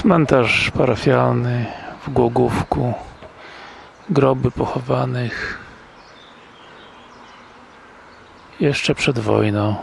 Cmentarz parafialny w Głogówku. Groby pochowanych jeszcze przed wojną.